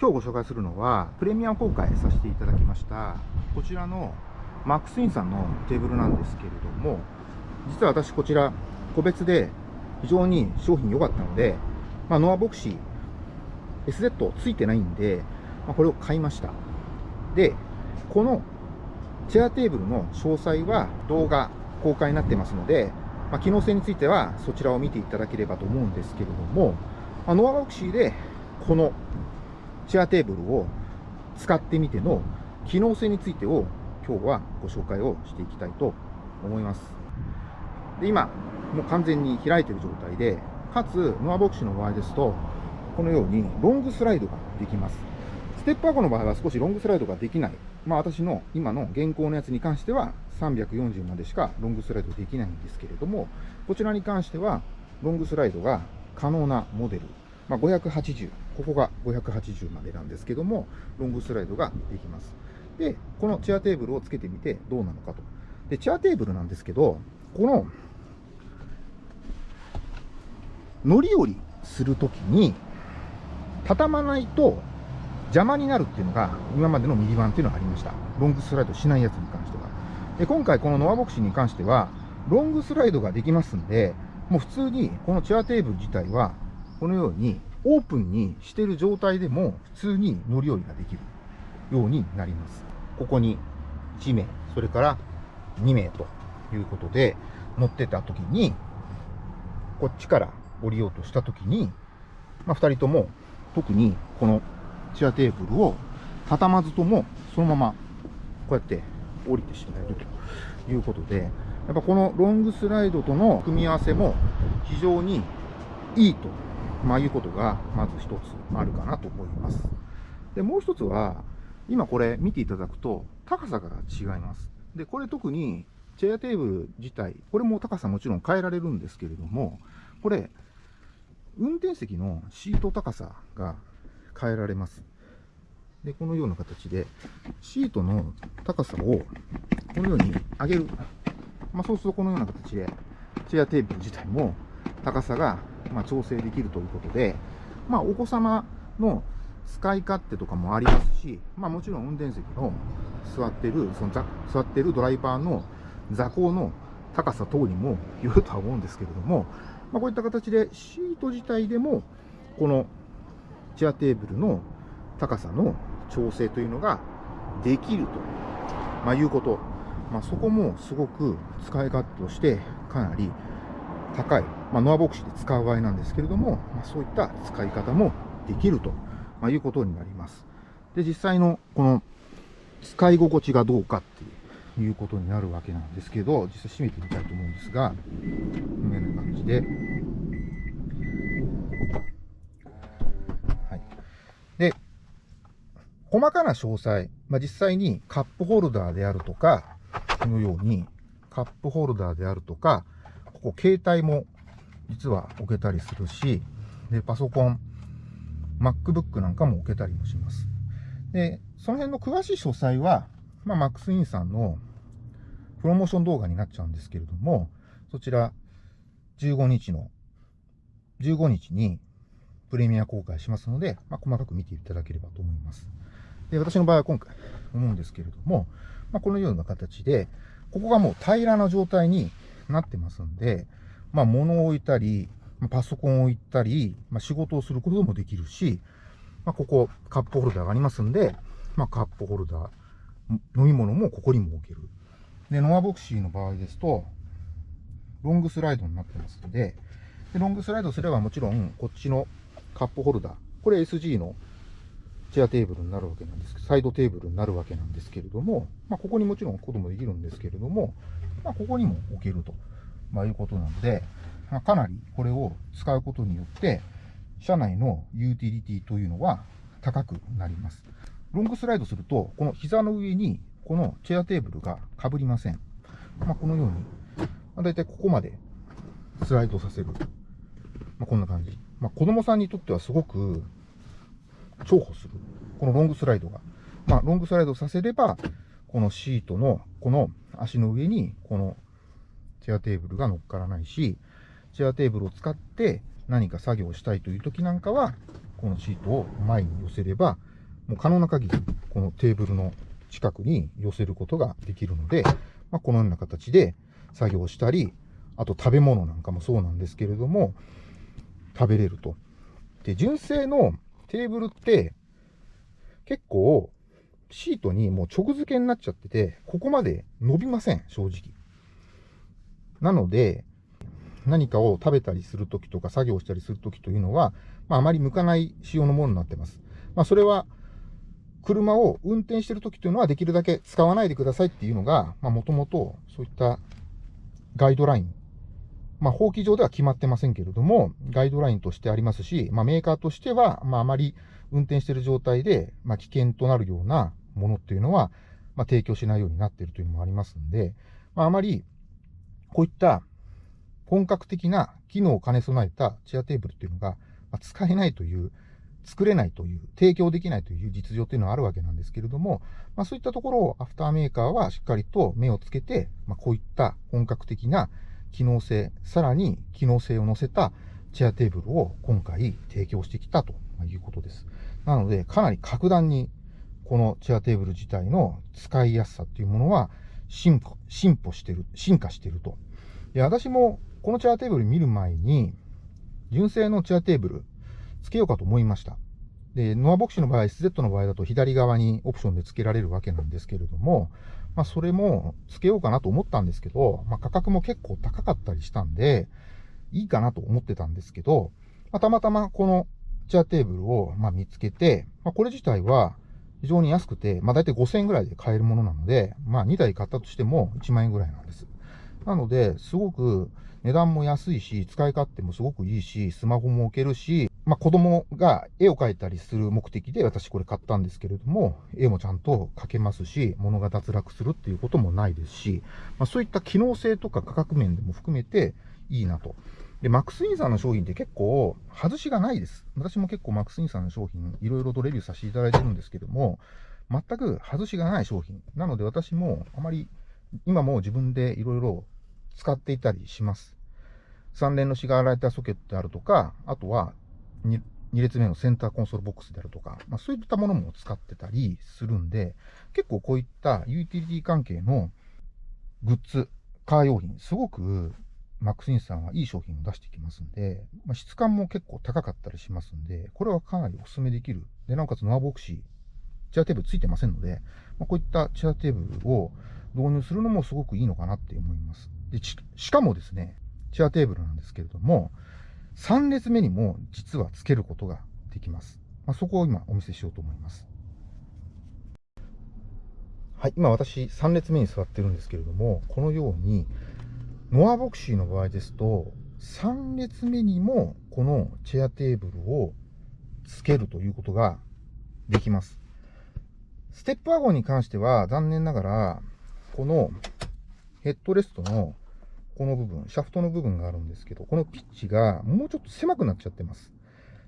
今日ご紹介するのは、プレミアム公開させていただきました、こちらのマックスインさんのテーブルなんですけれども、実は私こちら、個別で非常に商品良かったので、まあ、ノアボクシー SZ ついてないんで、まあ、これを買いました。で、このチェアテーブルの詳細は動画公開になってますので、まあ、機能性についてはそちらを見ていただければと思うんですけれども、まあ、ノアボクシーでこのチェアテーブルを使ってみての機能性についてを今日はご紹介をしていきたいと思います。で今、もう完全に開いている状態で、かつノアボクシーの場合ですと、このようにロングスライドができます。ステップアゴの場合は少しロングスライドができない。まあ私の今の現行のやつに関しては340までしかロングスライドできないんですけれども、こちらに関してはロングスライドが可能なモデル。まあ、580、ここが580までなんですけども、ロングスライドができます。で、このチェアテーブルをつけてみてどうなのかと。で、チェアテーブルなんですけど、この、乗り降りするときに、畳まないと邪魔になるっていうのが、今までのミリバンっていうのがありました。ロングスライドしないやつに関しては。で、今回このノアボクシーに関しては、ロングスライドができますんで、もう普通にこのチェアテーブル自体は、このようにオープンにしてる状態でも普通に乗り降りができるようになります。ここに1名、それから2名ということで乗ってた時に、こっちから降りようとした時に、まあ、2人とも特にこのチアテーブルを畳まずともそのままこうやって降りてしまえるということで、やっぱこのロングスライドとの組み合わせも非常にいいと、まあ、いうことがまず一つあるかなと思います。で、もう一つは、今これ見ていただくと高さが違います。で、これ特にチェアテーブル自体、これも高さもちろん変えられるんですけれども、これ、運転席のシート高さが変えられます。で、このような形で、シートの高さをこのように上げる。まあ、そうするとこのような形で、チェアテーブル自体も高さがま調整できるということで、まあ、お子様の使い勝手とかもありますし、まあ、もちろん運転席の座ってる、その座ってるドライバーの座高の高さ等にもよるとは思うんですけれども、まあ、こういった形でシート自体でも、このチェアテーブルの高さの調整というのができると、まあ、いうこと。まあ、そこもすごく使い勝手としてかなり高い、まあ、ノアボクシで使う場合なんですけれども、まあ、そういった使い方もできると、まあ、いうことになります。で、実際のこの使い心地がどうかっていうことになるわけなんですけど、実際閉めてみたいと思うんですが、このような感じで、はい。で、細かな詳細、まあ、実際にカップホルダーであるとか、このようにカップホルダーであるとか、ここ携帯も実は置けたりするし、で、パソコン、MacBook なんかも置けたりもします。で、その辺の詳しい詳細は、まあ、マックスインさんのプロモーション動画になっちゃうんですけれども、そちら、15日の、15日にプレミア公開しますので、まあ、細かく見ていただければと思います。で、私の場合は今回思うんですけれども、まあ、このような形で、ここがもう平らな状態になってますんで、まあ、物を置いたり、パソコンを置いたり、まあ、仕事をすることもできるし、まあ、ここ、カップホルダーがありますんで、まあ、カップホルダー、飲み物もここにも置ける。で、ノアボクシーの場合ですと、ロングスライドになってますので、でロングスライドすればもちろん、こっちのカップホルダー、これ SG のチェアテーブルになるわけなんですけどサイドテーブルになるわけなんですけれども、まあ、ここにもちろん置くこともできるんですけれども、まあ、ここにも置けると、まあ、いうことなので、まあ、かなりこれを使うことによって、車内のユーティリティというのは高くなります。ロングスライドすると、この膝の上にこのチェアテーブルが被りません。まあ、このように、まあ、だいたいここまでスライドさせる。まあ、こんな感じ。まあ、子供さんにとってはすごく重宝する。このロングスライドが。まあ、ロングスライドさせれば、このシートの、この足の上に、このチェアテーブルが乗っからないし、チェアテーブルを使って何か作業をしたいという時なんかは、このシートを前に寄せればもう可能な限り、このテーブルの近くに寄せることができるので、まあ、このような形で作業したり、あと食べ物なんかもそうなんですけれども、食べれると。で、純正のテーブルって、結構、シートにもう直付けになっちゃってて、ここまで伸びません、正直。なので、何かを食べたりするときとか作業したりするときというのは、まあ、あまり向かない仕様のものになってます。まあ、それは、車を運転してるときというのはできるだけ使わないでくださいっていうのが、まあ、もともとそういったガイドライン。まあ、法規上では決まってませんけれども、ガイドラインとしてありますし、まあ、メーカーとしては、まあ、あまり運転している状態で、まあ、危険となるようなものっていうのは、まあ、提供しないようになっているというのもありますんで、まあ、あまり、こういった本格的な機能を兼ね備えたチェアテーブルっていうのが、まあ、使えないという、作れないという、提供できないという実情というのはあるわけなんですけれども、まあ、そういったところをアフターメーカーはしっかりと目をつけて、まあ、こういった本格的な機能性、さらに機能性を乗せたチェアテーブルを今回提供してきたということです。なので、かなり格段にこのチェアテーブル自体の使いやすさっていうものは進歩進歩してる、進化してると。で、私もこのチェアテーブル見る前に、純正のチェアテーブル付けようかと思いました。で、ノアボクシの場合、SZ の場合だと左側にオプションで付けられるわけなんですけれども、まあ、それも付けようかなと思ったんですけど、まあ、価格も結構高かったりしたんで、いいかなと思ってたんですけど、まあ、たまたまこのチェアテーブルをま見つけて、まあ、これ自体は非常に安くて、まあ、大体5000円ぐらいで買えるものなので、まあ、2台買ったとしても1万円ぐらいなんです。なので、すごく値段も安いし、使い勝手もすごくいいし、スマホも置けるし、まあ、子供が絵を描いたりする目的で私これ買ったんですけれども、絵もちゃんと描けますし、物が脱落するっていうこともないですし、まあ、そういった機能性とか価格面でも含めていいなと。で、マックスインさんの商品って結構外しがないです。私も結構マックスインさんの商品いろいろとレビューさせていただいてるんですけれども、全く外しがない商品。なので私もあまり今も自分でいろいろ使っていたりします。3連のシガーライターソケットであるとか、あとは 2, 2列目のセンターコンソールボックスであるとか、まあ、そういったものも使ってたりするんで、結構こういったユーティリティ関係のグッズ、カー用品、すごくマックスインさんはいい商品を出してきますんで、まあ、質感も結構高かったりしますんで、これはかなりお勧めできる。で、なおかつノアボクシー、チェアテーブルついてませんので、まあ、こういったチェアテーブルを導入するのもすごくいいのかなって思います。で、しかもですね、チェアテーブルなんですけれども、3列目にも実は付けることができます。まあ、そこを今お見せしようと思います。はい、今私3列目に座ってるんですけれども、このように、ノアボクシーの場合ですと、3列目にもこのチェアテーブルを付けるということができます。ステップワゴンに関しては残念ながら、このヘッドレストのこの部分、シャフトの部分があるんですけど、このピッチがもうちょっと狭くなっちゃってます。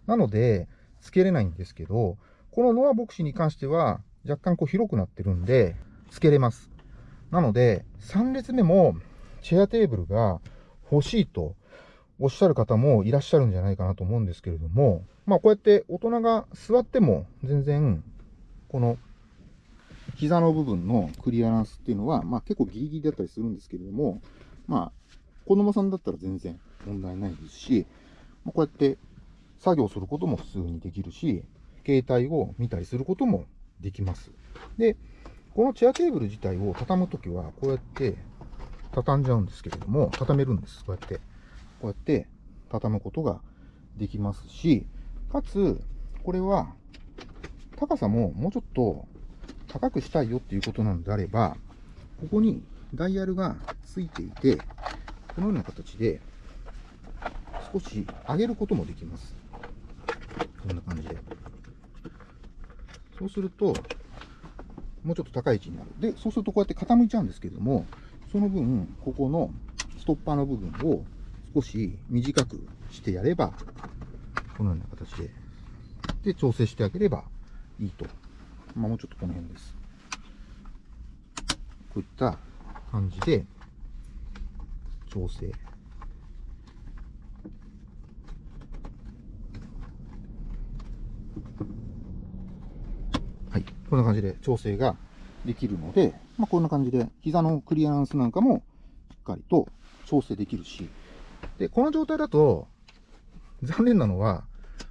なので、付けれないんですけど、このノアボクシーに関しては、若干こう広くなってるんで、付けれます。なので、3列目もチェアテーブルが欲しいとおっしゃる方もいらっしゃるんじゃないかなと思うんですけれども、まあこうやって大人が座っても全然、この膝の部分のクリアランスっていうのは、まあ結構ギリギリだったりするんですけれども、まあ子供さんだったら全然問題ないですし、こうやって作業することも普通にできるし、携帯を見たりすることもできます。で、このチェアテーブル自体を畳むときは、こうやって畳んじゃうんですけれども、畳めるんです。こうやって。こうやって畳むことができますし、かつ、これは高さももうちょっと高くしたいよっていうことなのであれば、ここにダイヤルがついていて、このような形で少し上げることもできます。こんな感じで。そうすると、もうちょっと高い位置になる。で、そうするとこうやって傾いちゃうんですけども、その分、ここのストッパーの部分を少し短くしてやれば、このような形で、で、調整してあげればいいと。まあ、もうちょっとこの辺です。こういった感じで、調整。はい。こんな感じで調整ができるので、まあ、こんな感じで膝のクリアランスなんかもしっかりと調整できるし、で、この状態だと、残念なのは、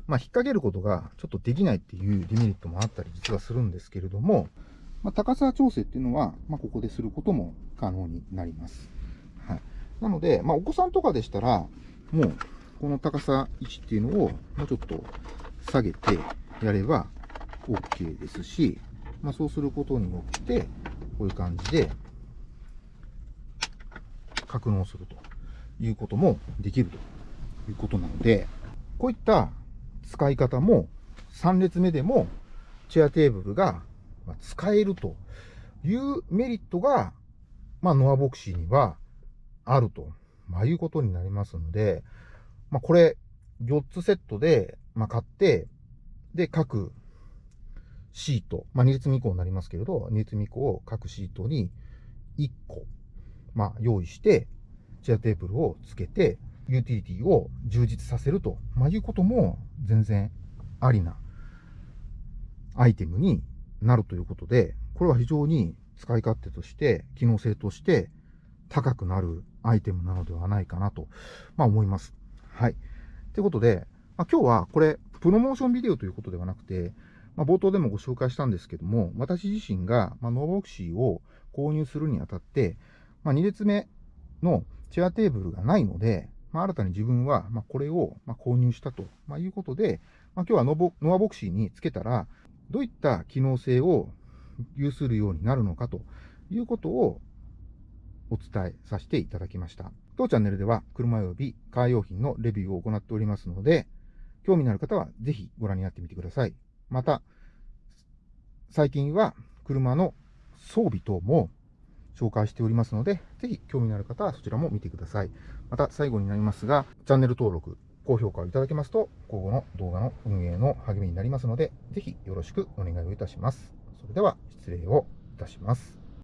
まあ、引っ掛けることがちょっとできないっていうデメリットもあったり実はするんですけれども、まあ、高さ調整っていうのは、まあ、ここですることも可能になります。はい。なので、まあ、お子さんとかでしたら、もう、この高さ位置っていうのを、もうちょっと下げてやれば OK ですし、まあ、そうすることによって、こういう感じで、格納するということもできるということなので、こういった使い方も3列目でもチェアテーブルが使えるというメリットが、まあ、ノアボクシーにはあると、まあ、いうことになりますので、まあ、これ、4つセットで、まあ、買って、で、各シート、まあ、2列目以降になりますけれど、2列目以降、各シートに1個、まあ、用意して、チェアテーブルをつけて、ユーティリティを充実させると、まあ、いうことも全然ありなアイテムになるということで、これは非常に使い勝手として、機能性として高くなるアイテムなのではないかなと、まあ、思います。はい。ということで、まあ、今日はこれ、プロモーションビデオということではなくて、まあ、冒頭でもご紹介したんですけども、私自身が、まあ、ノーボクシーを購入するにあたって、まあ、2列目のチェアテーブルがないので、まあ、新たに自分は、まあ、これを、ま購入したと、まいうことで、まあ、今日はノボノアボクシーにつけたら、どういった機能性を有するようになるのかということをお伝えさせていただきました。当チャンネルでは車及びカー用品のレビューを行っておりますので、興味のある方はぜひご覧になってみてください。また、最近は車の装備等も紹介しておりますので、ぜひ興味のある方はそちらも見てください。また最後になりますが、チャンネル登録、高評価をいただけますと、今後の動画の運営の励みになりますので、ぜひよろしくお願いをいたします。それでは失礼をいたします。